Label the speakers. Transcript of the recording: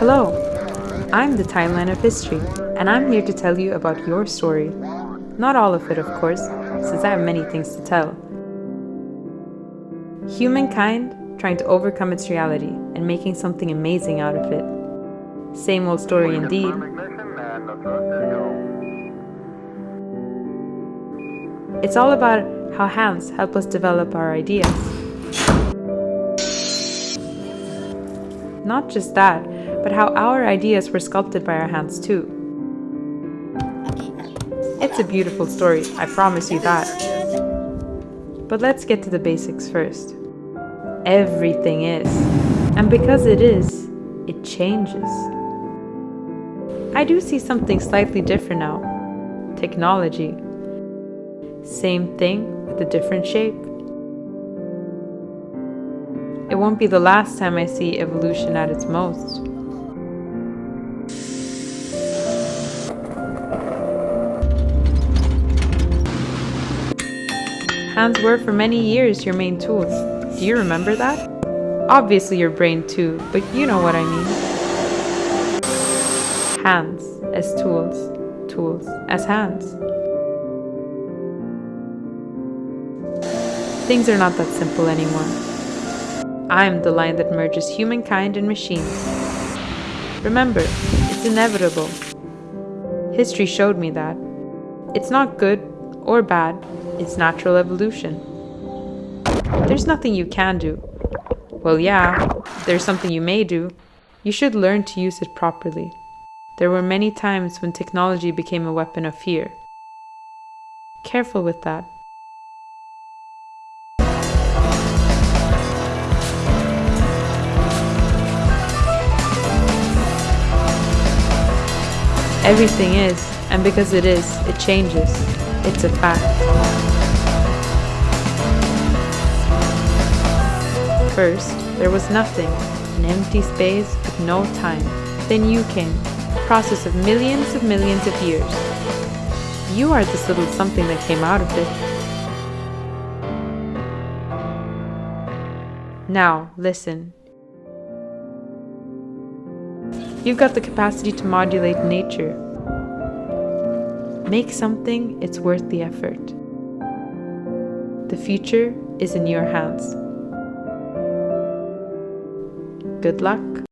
Speaker 1: Hello, I'm the timeline of history, and I'm here to tell you about your story. Not all of it, of course, since I have many things to tell. Humankind trying to overcome its reality and making something amazing out of it. Same old story indeed. It's all about how hands help us develop our ideas. Not just that, but how our ideas were sculpted by our hands too. It's a beautiful story, I promise you that. But let's get to the basics first. Everything is. And because it is, it changes. I do see something slightly different now. Technology. Same thing with a different shape. It won't be the last time I see evolution at its most. Hands were for many years your main tools. Do you remember that? Obviously your brain too, but you know what I mean. Hands as tools, tools as hands. Things are not that simple anymore. I'm the line that merges humankind and machines. Remember, it's inevitable. History showed me that. It's not good or bad, it's natural evolution. There's nothing you can do. Well, yeah, there's something you may do. You should learn to use it properly. There were many times when technology became a weapon of fear. Careful with that. Everything is, and because it is, it changes. It's a fact. First, there was nothing, an empty space with no time. Then you came, a process of millions of millions of years. You are this little something that came out of it. Now, listen. You've got the capacity to modulate nature. Make something, it's worth the effort. The future is in your hands. Good luck.